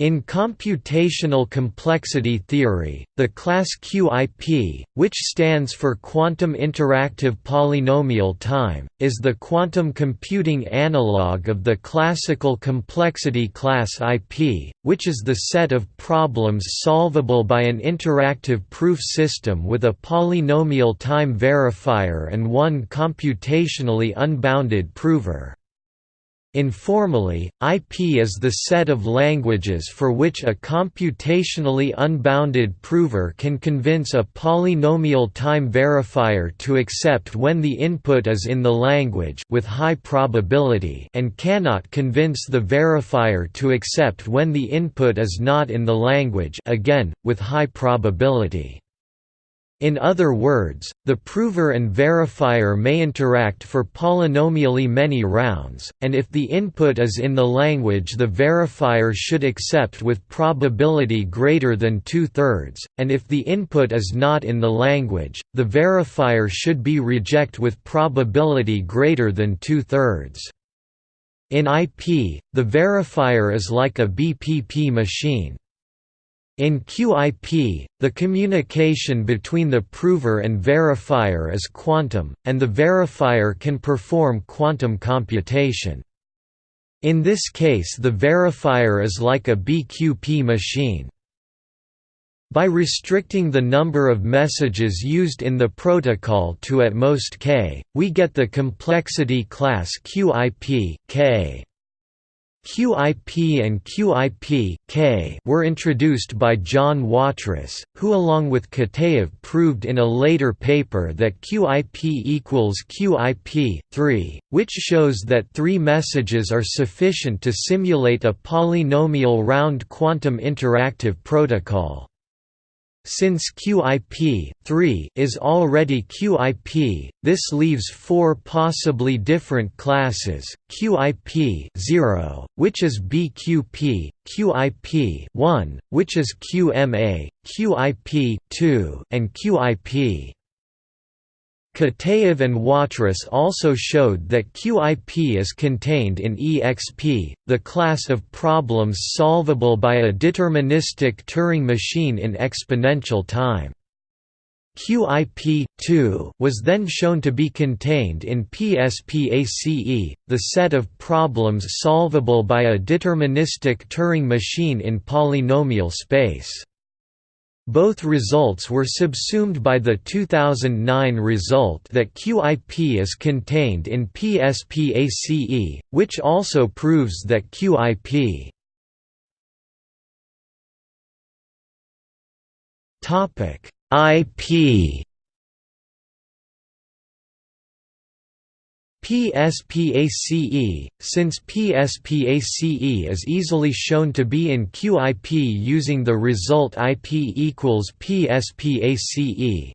In computational complexity theory, the class QIP, which stands for quantum interactive polynomial time, is the quantum computing analog of the classical complexity class IP, which is the set of problems solvable by an interactive proof system with a polynomial time verifier and one computationally unbounded prover. Informally, IP is the set of languages for which a computationally unbounded prover can convince a polynomial time verifier to accept when the input is in the language with high probability and cannot convince the verifier to accept when the input is not in the language again, with high probability. In other words, the prover and verifier may interact for polynomially many rounds, and if the input is in the language the verifier should accept with probability greater than two-thirds, and if the input is not in the language, the verifier should be reject with probability greater than two-thirds. In IP, the verifier is like a BPP machine, in QIP, the communication between the prover and verifier is quantum, and the verifier can perform quantum computation. In this case the verifier is like a BQP machine. By restricting the number of messages used in the protocol to at most k, we get the complexity class QIP k. QIP and QIP were introduced by John Watrous, who along with Kitaev proved in a later paper that QIP equals QIP, 3, which shows that three messages are sufficient to simulate a polynomial round quantum interactive protocol. Since QIP 3 is already QIP, this leaves four possibly different classes: QIP 0, which is BQP, QIP 1, which is QMA, QIP 2, and QIP Kitaev and Watrous also showed that QIP is contained in EXP, the class of problems solvable by a deterministic Turing machine in exponential time. QIP 2 was then shown to be contained in PSPACE, the set of problems solvable by a deterministic Turing machine in polynomial space. Both results were subsumed by the 2009 result that QIP is contained in PSPACE, which also proves that QIP IP PSPACE, since PSPACE is easily shown to be in QIP using the result IP equals PSPACE.